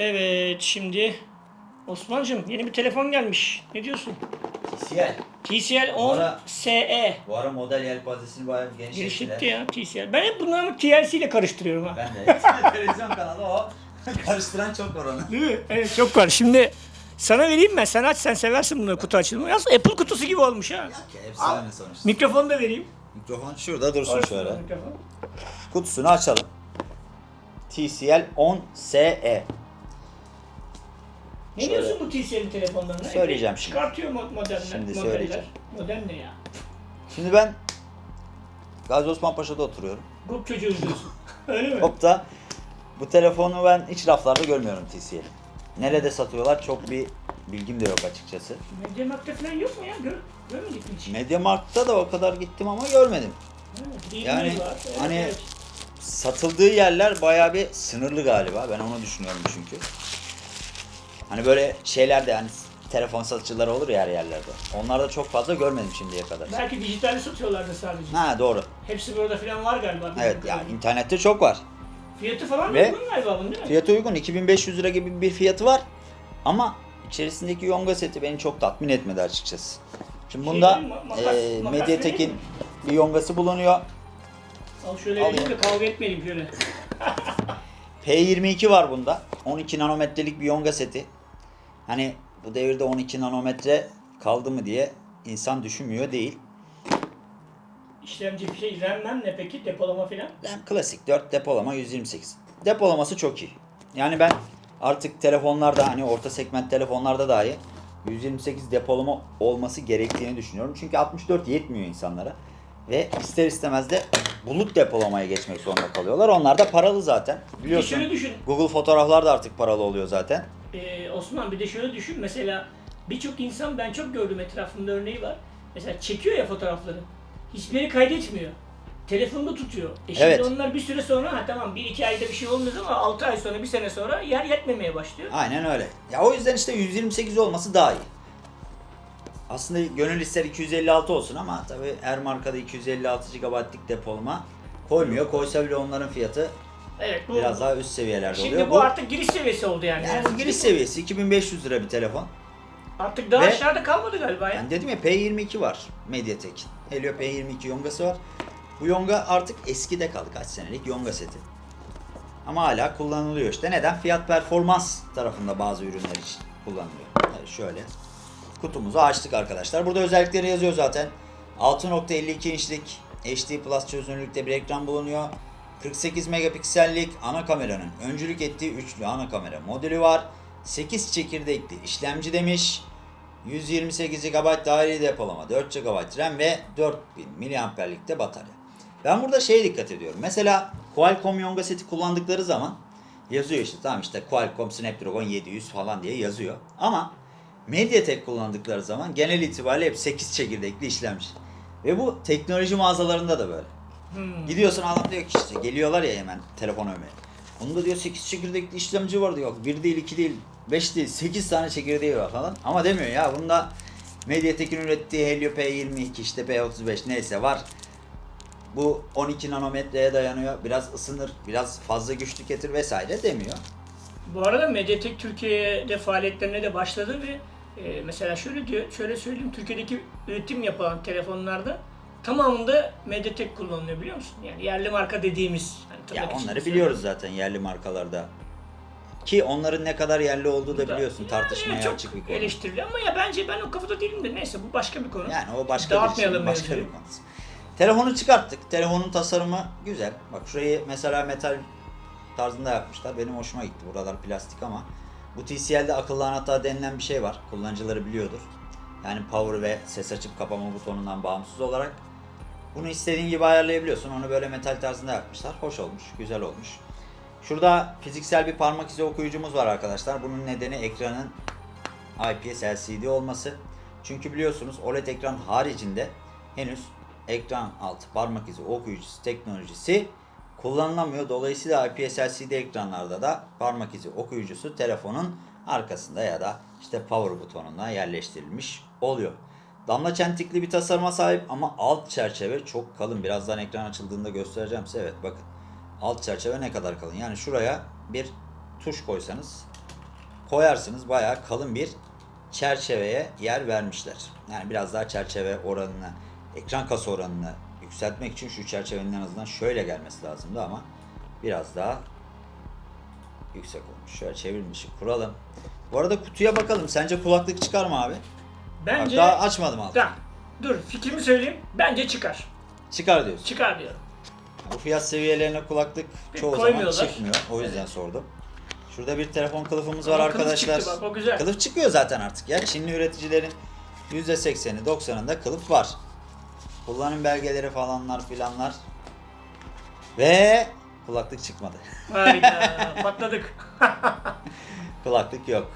Evet şimdi Osman'cığım yeni bir telefon gelmiş. Ne diyorsun? TCL. TCL 10 Ara- SE. Bu ara model yelpazesini bayağı genişlettiler. Genişletti ya TCL. Ben hep bunları TLC ile karıştırıyorum ha. Ben de. Televizyon kanalı o. Karıştıran çok var onu. Değil mi? Evet çok var. Şimdi sana vereyim ben. Sen aç sen seversin bunları kutu açılımı. Yalnız Apple kutusu gibi olmuş ha. Ya efsane sonuçta. Mikrofonu da vereyim. Mikrofon şurada dursun şöyle. Mikrofon. Kutusunu açalım. TCL 10 SE. Ne Şöyle. diyorsun bu TCL'in telefonlarına? Söyleyeceğim şimdi. Çıkartıyor mod- modeller. Şimdi modeller. söyleyeceğim. Model ne ya? Şimdi ben Gazi Osman Paşa'da oturuyorum. Grup çocuğu diyorsun. Öyle mi? Hop da bu telefonu ben hiç raflarda görmüyorum TCL'i. Nerede satıyorlar çok bir bilgim de yok açıkçası. Mediamarkt'ta falan yok mu ya? Gör, görmedik mi hiç? Mediamarkt'ta da o kadar gittim ama görmedim. Bir Yani var. Evet, hani evet. satıldığı yerler bayağı bir sınırlı galiba. Ben onu düşünüyorum çünkü. Hani böyle şeyler de hani telefon satıcıları olur ya her yerlerde. Onlarda çok fazla görmedim şimdiye kadar. Belki dijitalde satıyorlardı sadece. Ha doğru. Hepsi burada falan var galiba. Evet ya kadarıyla. internette çok var. Fiyatı falan Ve- uygun galiba bunun değil mi? Fiyatı uygun 2500 lira gibi bir fiyatı var. Ama içerisindeki yonga seti beni çok tatmin etmedi açıkçası. Şimdi Şey bunda? Makas- eee, makas Mediatek'in bir yongası bulunuyor. Al şöyle vereyim de kavga etmeyelim şöyle. P22 var bunda. 12 nanometrelik bir yonga seti. Hani bu devirde 12 nanometre kaldı mı diye insan düşünmüyor değil. İşlemci bir şey RAM ne peki? Depolama falan? RAM klasik 4 depolama 128. Depolaması çok iyi. Yani ben artık telefonlarda hani orta segment telefonlarda dahi 128 depolama olması gerektiğini düşünüyorum. Çünkü 64 yetmiyor insanlara. Ve ister istemez de bulut depolamaya geçmek zorunda kalıyorlar. Onlar da paralı zaten. Biliyorsun. şöyle düşün. Google fotoğraflar da artık paralı oluyor zaten. Ee, Osman bir de şöyle düşün. Mesela birçok insan ben çok gördüm etrafımda örneği var. Mesela çekiyor ya fotoğrafları. Hiçbiri kaydetmiyor. Telefonda tutuyor. E şimdi Evet. onlar bir süre sonra ha tamam 1-2 ayda bir şey olmuyor ama 6 ay sonra bir sene sonra yer yetmemeye başlıyor. Aynen öyle. Ya o yüzden işte 128 olması daha iyi. Aslında gönül ister 256 olsun ama tabi her markada 256 GB'lik depolama koymuyor. Koysa bile onların fiyatı Evet bu biraz daha üst seviyelerde Şimdi oluyor. bu, artık giriş seviyesi oldu yani. yani bu giriş seviyesi 2500 lira bir telefon. Artık daha Ve- aşağıda kalmadı galiba ya. Yani dedim ya P22 var Mediatek. Helio P22 yongası var. Bu yonga artık eskide kaldı kaç senelik yonga seti. Ama hala kullanılıyor işte. Neden? Fiyat performans tarafında bazı ürünler için kullanılıyor. Evet, şöyle. Kutumuzu açtık arkadaşlar. Burada özellikleri yazıyor zaten. 6.52 inçlik HD Plus çözünürlükte bir ekran bulunuyor. 48 megapiksellik ana kameranın öncülük ettiği üçlü ana kamera modülü var. 8 çekirdekli işlemci demiş. 128 GB dahili depolama, 4 GB RAM ve 4000 mAh'lik de batarya. Ben burada şeye dikkat ediyorum. Mesela Qualcomm Yonga seti kullandıkları zaman yazıyor işte tamam işte Qualcomm Snapdragon 700 falan diye yazıyor. Ama Mediatek kullandıkları zaman genel itibariyle hep 8 çekirdekli işlemci. Ve bu teknoloji mağazalarında da böyle. Hmm. Gidiyorsun adam diyor ki işte geliyorlar ya hemen telefon övmeye. Onda diyor 8 çekirdekli işlemci var diyor. 1 değil 2 değil 5 değil 8 tane çekirdeği var falan. Ama demiyor ya bunda Mediatek'in ürettiği Helio P22 işte P35 neyse var. Bu 12 nanometreye dayanıyor. Biraz ısınır, biraz fazla güç tüketir vesaire demiyor. Bu arada Mediatek Türkiye'de faaliyetlerine de başladı ve e, mesela şöyle diyor, şöyle söyleyeyim Türkiye'deki üretim yapılan telefonlarda tamamında Mediatek kullanılıyor biliyor musun? Yani yerli marka dediğimiz. Hani Ya onları biliyoruz zaten yerli markalarda. Ki onların ne kadar yerli olduğu da da- biliyorsun Yani tartışmaya çok açık bir konu. eleştirili ama ya bence ben o kafada değilim de neyse bu başka bir konu. Yani o başka bir şey, başka bir konu. Telefonu çıkarttık. Telefonun tasarımı güzel. Bak şurayı mesela metal tarzında yapmışlar. Benim hoşuma gitti. Buralar plastik ama bu TCL'de akıllı anahtar denilen bir şey var. Kullanıcıları biliyordur. Yani power ve ses açıp kapama butonundan bağımsız olarak. Bunu istediğin gibi ayarlayabiliyorsun. Onu böyle metal tarzında yapmışlar. Hoş olmuş, güzel olmuş. Şurada fiziksel bir parmak izi okuyucumuz var arkadaşlar. Bunun nedeni ekranın IPS LCD olması. Çünkü biliyorsunuz OLED ekran haricinde henüz ekran altı parmak izi okuyucusu teknolojisi kullanılamıyor. Dolayısıyla IPS LCD ekranlarda da parmak izi okuyucusu telefonun arkasında ya da işte power butonuna yerleştirilmiş oluyor. Damla çentikli bir tasarıma sahip ama alt çerçeve çok kalın. Birazdan ekran açıldığında göstereceğim size. Evet bakın. Alt çerçeve ne kadar kalın. Yani şuraya bir tuş koysanız koyarsınız bayağı kalın bir çerçeveye yer vermişler. Yani biraz daha çerçeve oranını, ekran kasa oranını yükseltmek için şu çerçevenin en azından şöyle gelmesi lazımdı ama biraz daha yüksek olmuş. Şöyle çevrilmişi kuralım. Bu arada kutuya bakalım. Sence kulaklık çıkar mı abi? Bence Bak daha açmadım altı. Tamam. Dur fikrimi söyleyeyim. Bence çıkar. Çıkar diyorsun. Çıkar diyorum. Bu fiyat seviyelerine kulaklık Bir çoğu zaman çıkmıyor. O yüzden sordum. Şurada bir telefon kılıfımız var Ama kılıf arkadaşlar. çıktı bak, o güzel. Kılıf çıkıyor zaten artık ya. Çinli üreticilerin %80'i 90'ında kılıf var. Kullanım belgeleri falanlar filanlar. Ve kulaklık çıkmadı. Harika. Patladık. kulaklık yok.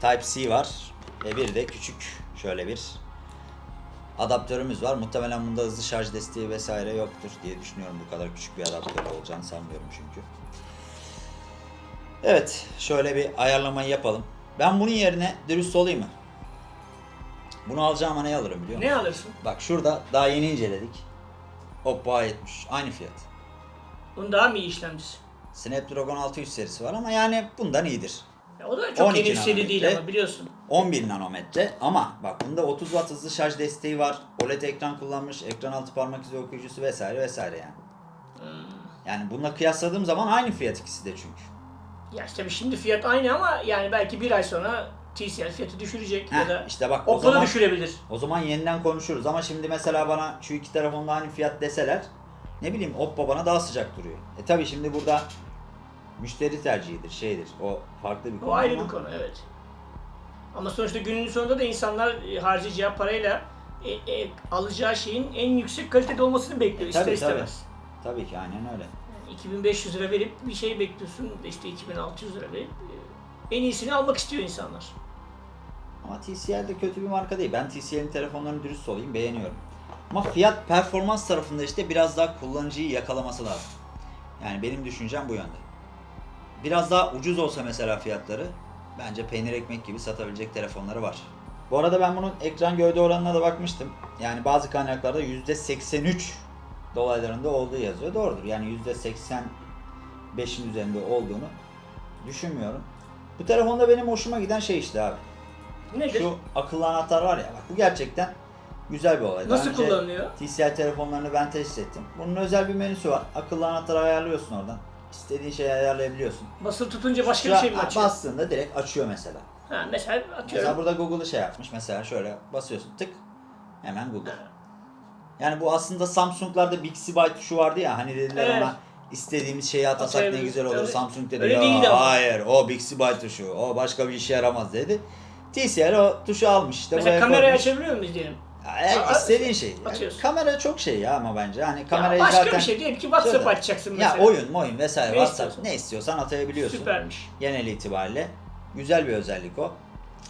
Type-C var. Ve bir de küçük şöyle bir adaptörümüz var. Muhtemelen bunda hızlı şarj desteği vesaire yoktur diye düşünüyorum. Bu kadar küçük bir adaptör olacağını sanmıyorum çünkü. Evet, şöyle bir ayarlamayı yapalım. Ben bunun yerine dürüst olayım mı? Bunu alacağıma ne alırım biliyor musun? ne alırsın? Bak şurada daha yeni inceledik. Oppo A70 aynı fiyat. Bunun daha mı iyi işlemcisi? Snapdragon 600 serisi var ama yani bundan iyidir. Ya o da çok 12 yeni seri değil ama biliyorsun. 11 nanometre ama bak bunda 30 watt hızlı şarj desteği var. OLED ekran kullanmış, ekran altı parmak izi okuyucusu vesaire vesaire yani. Hmm. Yani bununla kıyasladığım zaman aynı fiyat ikisi de çünkü. Ya işte şimdi fiyat aynı ama yani belki bir ay sonra TCL fiyatı düşürecek ya Heh, da işte bak o zaman düşürebilir. o zaman yeniden konuşuruz ama şimdi mesela bana şu iki telefonda aynı fiyat deseler ne bileyim Oppo bana daha sıcak duruyor. E tabi şimdi burada müşteri tercihidir, şeydir. O farklı bir konu. O ayrı ama- bir konu evet. Ama sonuçta günün sonunda da insanlar e, harcayacağı parayla e, e, alacağı şeyin en yüksek kalitede olmasını bekliyor ister Tabii, tabii. istemez. Tabii ki aynen öyle. Yani 2500 lira verip bir şey bekliyorsun işte 2600 lira verip e, en iyisini almak istiyor insanlar. Ama TCL de kötü bir marka değil. Ben TCL'in telefonlarını dürüst olayım beğeniyorum. Ama fiyat performans tarafında işte biraz daha kullanıcıyı yakalaması lazım. Yani benim düşüncem bu yönde. Biraz daha ucuz olsa mesela fiyatları bence peynir ekmek gibi satabilecek telefonları var. Bu arada ben bunun ekran gövde oranına da bakmıştım. Yani bazı kaynaklarda %83 dolaylarında olduğu yazıyor. Doğrudur. Yani %85'in üzerinde olduğunu düşünmüyorum. Bu telefonda benim hoşuma giden şey işte abi. Nedir? Şu akıllı anahtar var ya bak bu gerçekten güzel bir olay. Nasıl kullanılıyor? TCL telefonlarını ben test ettim. Bunun özel bir menüsü var. Akıllı anahtarı ayarlıyorsun oradan. İstediğin şeyi ayarlayabiliyorsun. Basılı tutunca başka bir şey mi açıyor? Bastığında direkt açıyor mesela. Ha, mesela Mesela atıyorum. burada Google'ı şey yapmış. Mesela şöyle basıyorsun tık hemen Google. Yani bu aslında Samsung'larda Bixby tuşu vardı ya hani dediler Evet. ona istediğimiz şeyi atasak ne güzel olur. Evet. Samsung dedi Öyle ama." hayır o Bixby tuşu o başka bir işe yaramaz dedi. TCL o tuşu almış işte Mesela kamerayı koymuş. açabiliyor muyuz diyelim? Ya, Aa, istediğin şey. Ya, açıyorsun. kamera çok şey ya ama bence. Hani Ya kamerayı başka zaten... bir şey diyelim ki WhatsApp Şöyle. açacaksın Ya mesela. oyun, oyun vesaire Ne WhatsApp istiyorsan. ne istiyorsan atayabiliyorsun. Süpermiş. Genel itibariyle güzel bir özellik o.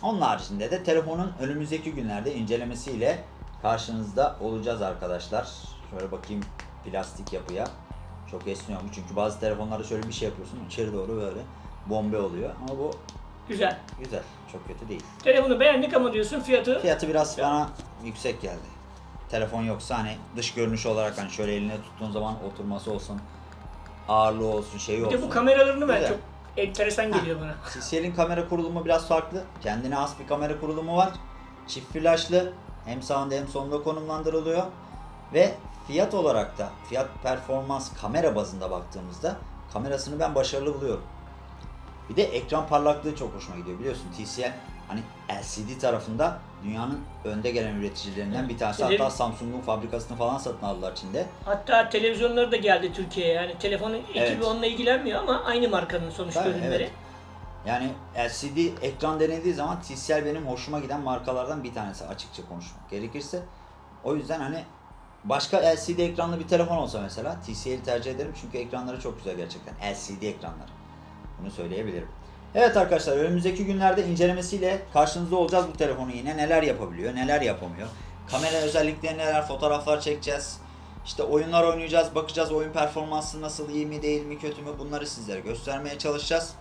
Onun haricinde de telefonun önümüzdeki günlerde incelemesiyle karşınızda olacağız arkadaşlar. Şöyle bakayım plastik yapıya. Çok esniyor mu? Çünkü bazı telefonlarda şöyle bir şey yapıyorsun içeri doğru böyle bombe oluyor. Ama bu Güzel. güzel. Çok kötü değil. Telefonu beğendik ama diyorsun fiyatı Fiyatı biraz bana yüksek geldi. Telefon yoksa hani dış görünüş olarak hani şöyle eline tuttuğun zaman oturması olsun, ağırlığı olsun, şeyi bir olsun. de bu kameralarını ben Güzel. çok enteresan geliyor bana. TCL'in kamera kurulumu biraz farklı. Kendine has bir kamera kurulumu var. Çift flaşlı. Hem sağında hem solunda konumlandırılıyor. Ve fiyat olarak da fiyat performans kamera bazında baktığımızda kamerasını ben başarılı buluyorum. Bir de ekran parlaklığı çok hoşuma gidiyor. Biliyorsun TCL hani LCD tarafında dünyanın önde gelen üreticilerinden bir tanesi. Hatta Samsung'un fabrikasını falan satın aldılar Çin'de. Hatta televizyonları da geldi Türkiye'ye. Yani telefonun ekibi Evet. onunla ilgilenmiyor ama aynı markanın sonuçta Tabii, ürünleri. evet. Yani LCD ekran denildiği zaman TCL benim hoşuma giden markalardan bir tanesi açıkça konuşmak gerekirse. O yüzden hani başka LCD ekranlı bir telefon olsa mesela TCL'i tercih ederim çünkü ekranları çok güzel gerçekten. LCD ekranları. Bunu söyleyebilirim. Evet arkadaşlar önümüzdeki günlerde incelemesiyle karşınızda olacağız bu telefonu yine. Neler yapabiliyor, neler yapamıyor. Kamera özellikleri neler, fotoğraflar çekeceğiz. İşte oyunlar oynayacağız, bakacağız oyun performansı nasıl, iyi mi, değil mi, kötü mü bunları sizlere göstermeye çalışacağız.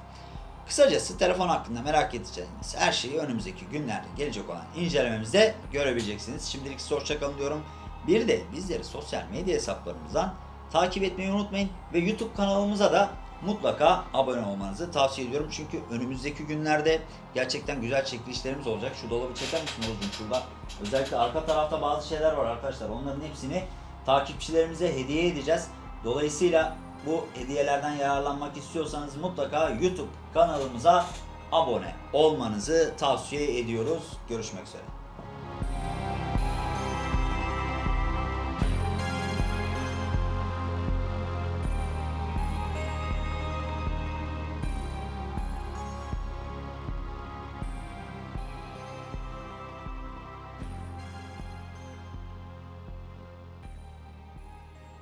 Kısacası telefon hakkında merak edeceğiniz her şeyi önümüzdeki günlerde gelecek olan incelememizde görebileceksiniz. Şimdilik size hoşçakalın diyorum. Bir de bizleri sosyal medya hesaplarımızdan takip etmeyi unutmayın. Ve YouTube kanalımıza da mutlaka abone olmanızı tavsiye ediyorum. Çünkü önümüzdeki günlerde gerçekten güzel çekilişlerimiz olacak. Şu dolabı çeker misin Oğuz'um şurada? Özellikle arka tarafta bazı şeyler var arkadaşlar. Onların hepsini takipçilerimize hediye edeceğiz. Dolayısıyla bu hediyelerden yararlanmak istiyorsanız mutlaka YouTube kanalımıza abone olmanızı tavsiye ediyoruz. Görüşmek üzere.